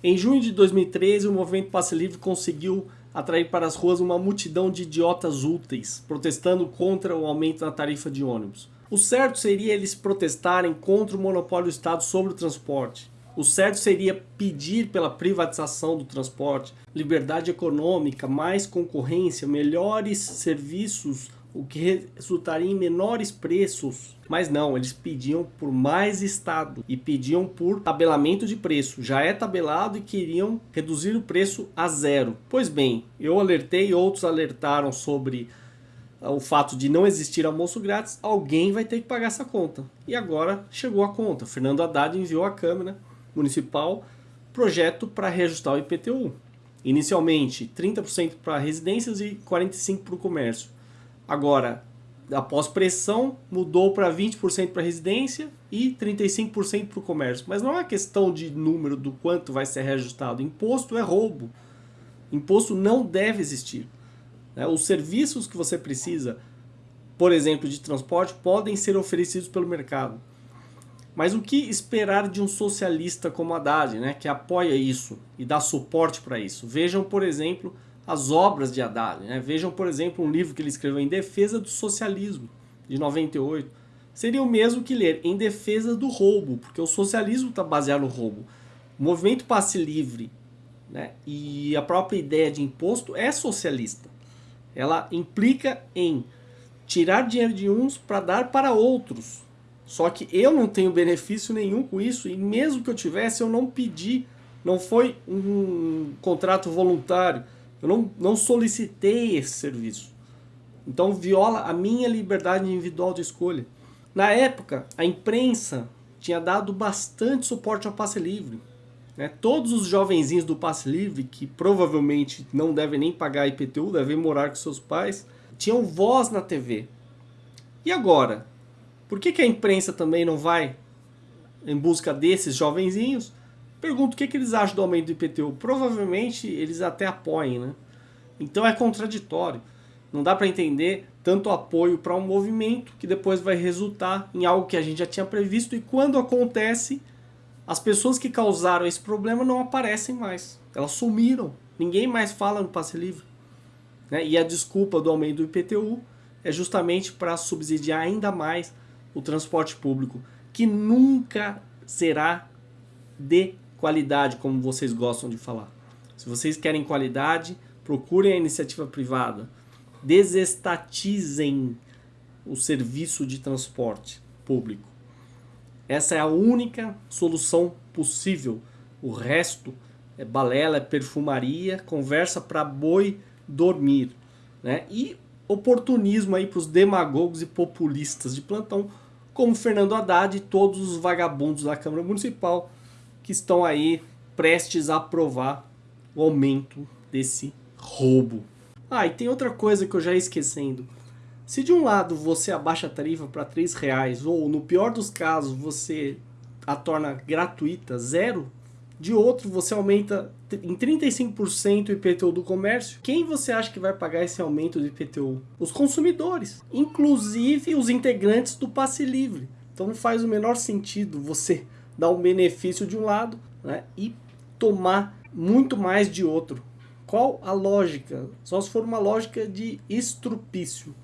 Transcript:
Em junho de 2013, o movimento Passe Livre conseguiu atrair para as ruas uma multidão de idiotas úteis, protestando contra o aumento da tarifa de ônibus. O certo seria eles protestarem contra o monopólio do Estado sobre o transporte. O certo seria pedir pela privatização do transporte, liberdade econômica, mais concorrência, melhores serviços, o que resultaria em menores preços. Mas não, eles pediam por mais Estado e pediam por tabelamento de preço. Já é tabelado e queriam reduzir o preço a zero. Pois bem, eu alertei, outros alertaram sobre ah, o fato de não existir almoço grátis, alguém vai ter que pagar essa conta. E agora chegou a conta. Fernando Haddad enviou à Câmara Municipal projeto para reajustar o IPTU. Inicialmente 30% para residências e 45% para o comércio. Agora, após pressão, mudou para 20% para residência e 35% para o comércio. Mas não é uma questão de número do quanto vai ser reajustado. Imposto é roubo. Imposto não deve existir. Né? Os serviços que você precisa, por exemplo, de transporte, podem ser oferecidos pelo mercado. Mas o que esperar de um socialista como Haddad, né, que apoia isso e dá suporte para isso? Vejam, por exemplo, as obras de Haddad. Né? Vejam, por exemplo, um livro que ele escreveu em defesa do socialismo, de 98. Seria o mesmo que ler em defesa do roubo, porque o socialismo está baseado no roubo. O movimento passe livre né, e a própria ideia de imposto é socialista. Ela implica em tirar dinheiro de uns para dar para outros. Só que eu não tenho benefício nenhum com isso e mesmo que eu tivesse, eu não pedi. Não foi um contrato voluntário. Eu não, não solicitei esse serviço. Então viola a minha liberdade individual de escolha. Na época, a imprensa tinha dado bastante suporte ao passe livre. Né? Todos os jovenzinhos do passe livre, que provavelmente não devem nem pagar IPTU, devem morar com seus pais, tinham voz na TV. E agora? Por que, que a imprensa também não vai em busca desses jovenzinhos? Pergunto o que, que eles acham do aumento do IPTU. Provavelmente eles até apoiem, né? Então é contraditório. Não dá para entender tanto apoio para um movimento que depois vai resultar em algo que a gente já tinha previsto e quando acontece, as pessoas que causaram esse problema não aparecem mais. Elas sumiram. Ninguém mais fala no passe livre. Né? E a desculpa do aumento do IPTU é justamente para subsidiar ainda mais o transporte público, que nunca será de qualidade, como vocês gostam de falar. Se vocês querem qualidade, procurem a iniciativa privada. Desestatizem o serviço de transporte público. Essa é a única solução possível. O resto é balela, é perfumaria, conversa para boi dormir. Né? E oportunismo aí para os demagogos e populistas de plantão, como Fernando Haddad e todos os vagabundos da Câmara Municipal que estão aí prestes a aprovar o aumento desse roubo. Ah, e tem outra coisa que eu já ia esquecendo. Se de um lado você abaixa a tarifa para R$ reais ou no pior dos casos você a torna gratuita, zero, de outro você aumenta em 35% o IPTU do comércio, quem você acha que vai pagar esse aumento do IPTU? Os consumidores, inclusive os integrantes do passe livre. Então não faz o menor sentido você dar um benefício de um lado né, e tomar muito mais de outro. Qual a lógica? Só se for uma lógica de estrupício.